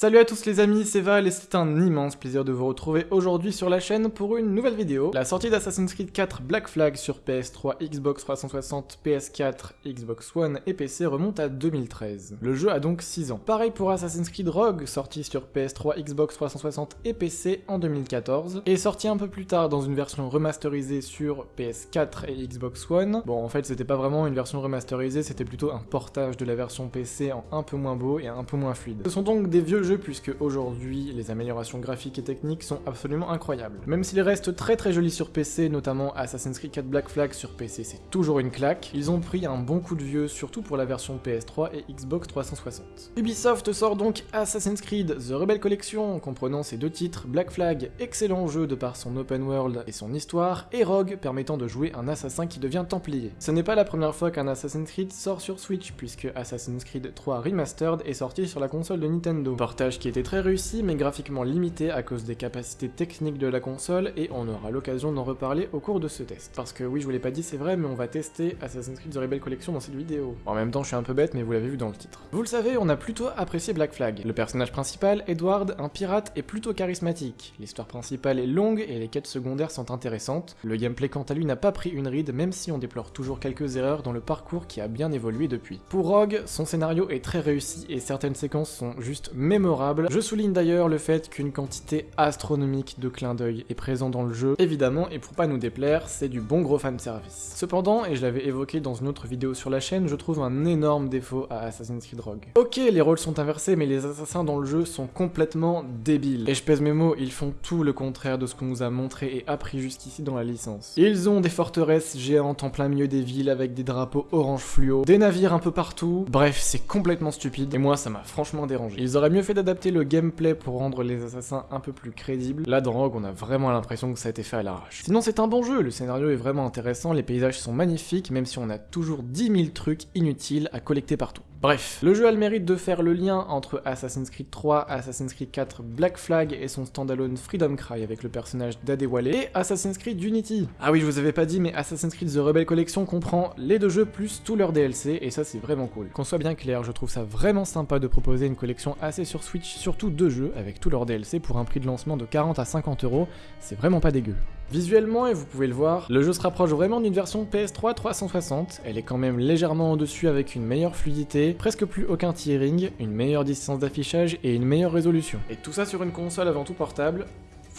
Salut à tous les amis, c'est Val et c'est un immense plaisir de vous retrouver aujourd'hui sur la chaîne pour une nouvelle vidéo. La sortie d'Assassin's Creed 4 Black Flag sur PS3, Xbox 360, PS4, Xbox One et PC remonte à 2013. Le jeu a donc 6 ans. Pareil pour Assassin's Creed Rogue, sorti sur PS3, Xbox 360 et PC en 2014, et sorti un peu plus tard dans une version remasterisée sur PS4 et Xbox One. Bon, en fait, c'était pas vraiment une version remasterisée, c'était plutôt un portage de la version PC en un peu moins beau et un peu moins fluide. Ce sont donc des vieux jeux puisque aujourd'hui les améliorations graphiques et techniques sont absolument incroyables. Même s'ils restent très très jolis sur PC, notamment Assassin's Creed 4 Black Flag sur PC c'est toujours une claque, ils ont pris un bon coup de vieux surtout pour la version PS3 et Xbox 360. Ubisoft sort donc Assassin's Creed The Rebel Collection comprenant ces deux titres, Black Flag, excellent jeu de par son open world et son histoire, et Rogue permettant de jouer un assassin qui devient templier. Ce n'est pas la première fois qu'un Assassin's Creed sort sur Switch puisque Assassin's Creed 3 Remastered est sorti sur la console de Nintendo qui était très réussi mais graphiquement limité à cause des capacités techniques de la console et on aura l'occasion d'en reparler au cours de ce test. Parce que oui, je vous l'ai pas dit, c'est vrai, mais on va tester Assassin's Creed The Rebel Collection dans cette vidéo. En même temps, je suis un peu bête, mais vous l'avez vu dans le titre. Vous le savez, on a plutôt apprécié Black Flag. Le personnage principal, Edward, un pirate, est plutôt charismatique. L'histoire principale est longue et les quêtes secondaires sont intéressantes. Le gameplay quant à lui n'a pas pris une ride, même si on déplore toujours quelques erreurs dans le parcours qui a bien évolué depuis. Pour Rogue, son scénario est très réussi et certaines séquences sont juste mémorables je souligne d'ailleurs le fait qu'une quantité astronomique de clins d'œil est présent dans le jeu, évidemment, et pour pas nous déplaire, c'est du bon gros fanservice. Cependant, et je l'avais évoqué dans une autre vidéo sur la chaîne, je trouve un énorme défaut à Assassin's Creed Rogue. Ok, les rôles sont inversés, mais les assassins dans le jeu sont complètement débiles. Et je pèse mes mots, ils font tout le contraire de ce qu'on nous a montré et appris jusqu'ici dans la licence. Ils ont des forteresses géantes en plein milieu des villes avec des drapeaux orange fluo, des navires un peu partout, bref, c'est complètement stupide, et moi ça m'a franchement dérangé. Ils auraient mieux fait adapter le gameplay pour rendre les assassins un peu plus crédibles. Là, dans Rogue, on a vraiment l'impression que ça a été fait à l'arrache. Sinon, c'est un bon jeu, le scénario est vraiment intéressant, les paysages sont magnifiques, même si on a toujours 10 000 trucs inutiles à collecter partout. Bref, le jeu a le mérite de faire le lien entre Assassin's Creed 3, Assassin's Creed 4 Black Flag et son standalone Freedom Cry avec le personnage d'Adewale et Assassin's Creed Unity. Ah oui, je vous avais pas dit, mais Assassin's Creed The Rebel Collection comprend les deux jeux plus tous leurs DLC et ça c'est vraiment cool. Qu'on soit bien clair, je trouve ça vraiment sympa de proposer une collection assez sur Switch, surtout deux jeux avec tous leurs DLC pour un prix de lancement de 40 à 50 euros, c'est vraiment pas dégueu. Visuellement, et vous pouvez le voir, le jeu se rapproche vraiment d'une version PS3 360, elle est quand même légèrement au-dessus avec une meilleure fluidité, presque plus aucun tearing, une meilleure distance d'affichage et une meilleure résolution. Et tout ça sur une console avant tout portable,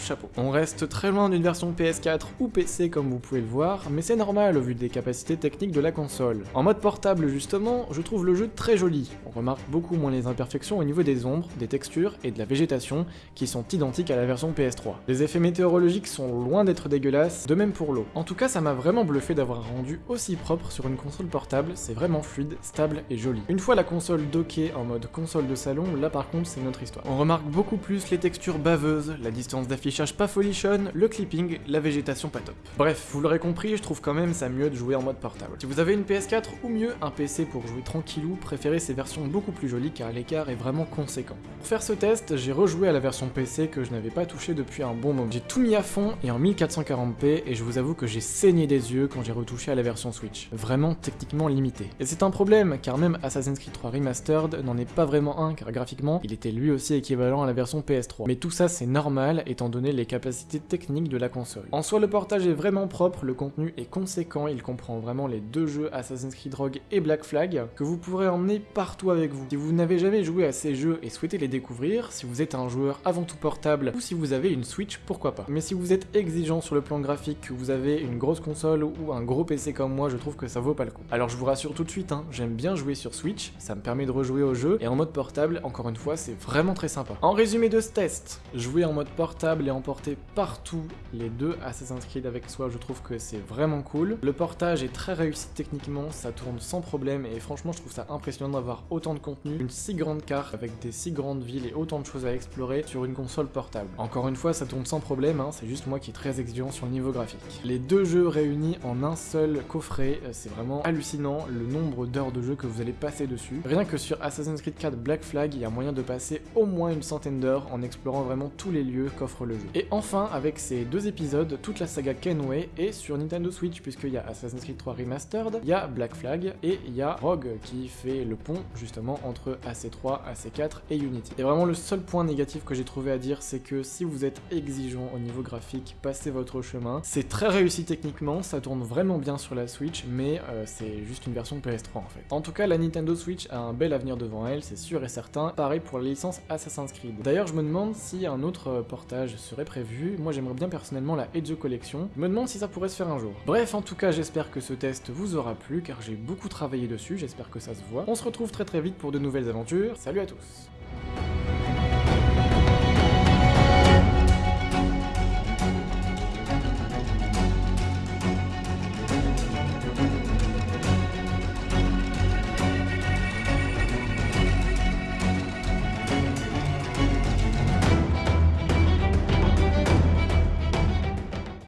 chapeau. On reste très loin d'une version PS4 ou PC comme vous pouvez le voir, mais c'est normal au vu des capacités techniques de la console. En mode portable justement, je trouve le jeu très joli. On remarque beaucoup moins les imperfections au niveau des ombres, des textures et de la végétation qui sont identiques à la version PS3. Les effets météorologiques sont loin d'être dégueulasses, de même pour l'eau. En tout cas, ça m'a vraiment bluffé d'avoir rendu aussi propre sur une console portable, c'est vraiment fluide, stable et joli. Une fois la console dockée en mode console de salon, là par contre c'est notre histoire. On remarque beaucoup plus les textures baveuses, la distance d'affichage cherche pas folichonne, le clipping, la végétation pas top. Bref, vous l'aurez compris, je trouve quand même ça mieux de jouer en mode portable. Si vous avez une PS4 ou mieux un PC pour jouer tranquillou, préférez ces versions beaucoup plus jolies car l'écart est vraiment conséquent. Pour faire ce test, j'ai rejoué à la version PC que je n'avais pas touché depuis un bon moment. J'ai tout mis à fond et en 1440p et je vous avoue que j'ai saigné des yeux quand j'ai retouché à la version Switch. Vraiment techniquement limité. Et c'est un problème car même Assassin's Creed 3 Remastered n'en est pas vraiment un car graphiquement il était lui aussi équivalent à la version PS3. Mais tout ça c'est normal étant donné les capacités techniques de la console. En soi, le portage est vraiment propre, le contenu est conséquent, il comprend vraiment les deux jeux Assassin's Creed Rogue et Black Flag, que vous pourrez emmener partout avec vous. Si vous n'avez jamais joué à ces jeux et souhaitez les découvrir, si vous êtes un joueur avant tout portable, ou si vous avez une Switch, pourquoi pas. Mais si vous êtes exigeant sur le plan graphique, que vous avez une grosse console ou un gros PC comme moi, je trouve que ça vaut pas le coup. Alors je vous rassure tout de suite, hein, j'aime bien jouer sur Switch, ça me permet de rejouer au jeu, et en mode portable, encore une fois, c'est vraiment très sympa. En résumé de ce test, jouer en mode portable et emporter partout les deux Assassin's Creed avec soi, je trouve que c'est vraiment cool. Le portage est très réussi techniquement, ça tourne sans problème et franchement je trouve ça impressionnant d'avoir autant de contenu, une si grande carte avec des si grandes villes et autant de choses à explorer sur une console portable. Encore une fois, ça tourne sans problème, hein, c'est juste moi qui est très exigeant sur le niveau graphique. Les deux jeux réunis en un seul coffret, euh, c'est vraiment hallucinant le nombre d'heures de jeu que vous allez passer dessus. Rien que sur Assassin's Creed 4 Black Flag, il y a moyen de passer au moins une centaine d'heures en explorant vraiment tous les lieux qu'offre le Et enfin, avec ces deux épisodes, toute la saga Kenway est sur Nintendo Switch, puisqu'il y a Assassin's Creed 3 Remastered, il y a Black Flag, et il y a Rogue qui fait le pont justement entre AC3, AC4 et Unity. Et vraiment le seul point négatif que j'ai trouvé à dire, c'est que si vous êtes exigeant au niveau graphique, passez votre chemin. C'est très réussi techniquement, ça tourne vraiment bien sur la Switch, mais euh, c'est juste une version PS3 en fait. En tout cas, la Nintendo Switch a un bel avenir devant elle, c'est sûr et certain. Pareil pour la licence Assassin's Creed. D'ailleurs, je me demande si un autre euh, portage serait prévu. Moi, j'aimerais bien personnellement la Edge Collection. Me demande si ça pourrait se faire un jour. Bref, en tout cas, j'espère que ce test vous aura plu, car j'ai beaucoup travaillé dessus, j'espère que ça se voit. On se retrouve très très vite pour de nouvelles aventures. Salut à tous